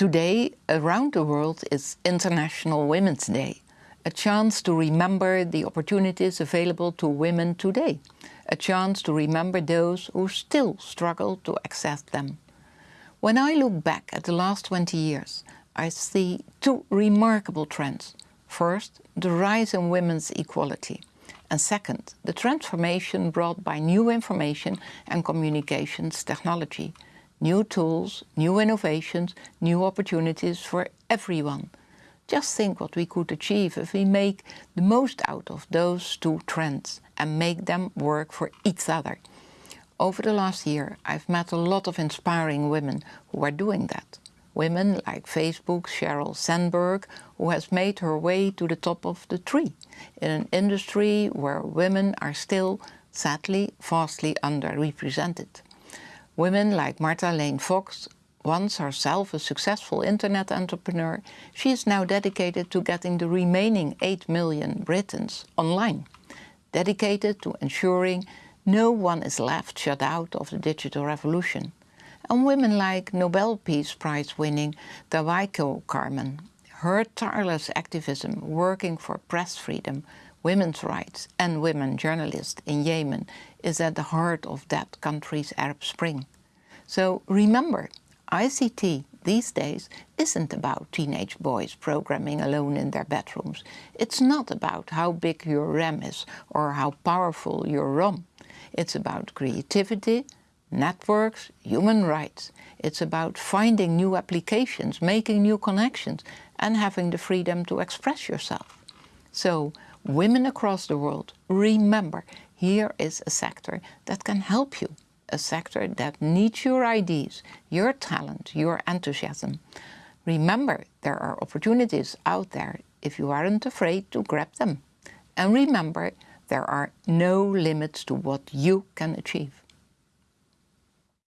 Today, around the world, is International Women's Day, a chance to remember the opportunities available to women today, a chance to remember those who still struggle to access them. When I look back at the last 20 years, I see two remarkable trends. First, the rise in women's equality. And second, the transformation brought by new information and communications technology. New tools, new innovations, new opportunities for everyone. Just think what we could achieve if we make the most out of those two trends and make them work for each other. Over the last year, I've met a lot of inspiring women who are doing that. Women like Facebook's Sheryl Sandberg, who has made her way to the top of the tree in an industry where women are still, sadly, vastly underrepresented. Women like Martha Lane Fox, once herself a successful internet entrepreneur, she is now dedicated to getting the remaining 8 million Britons online, dedicated to ensuring no one is left shut out of the digital revolution. And women like Nobel Peace Prize winning Tawakkol Karman, her tireless activism working for press freedom, women's rights and women journalists in Yemen is at the heart of that country's Arab Spring. So remember, ICT these days isn't about teenage boys programming alone in their bedrooms. It's not about how big your RAM is or how powerful your ROM. It's about creativity, networks, human rights. It's about finding new applications, making new connections and having the freedom to express yourself. So, women across the world, remember, here is a sector that can help you, a sector that needs your ideas, your talent, your enthusiasm. Remember, there are opportunities out there if you aren't afraid to grab them. And remember, there are no limits to what you can achieve.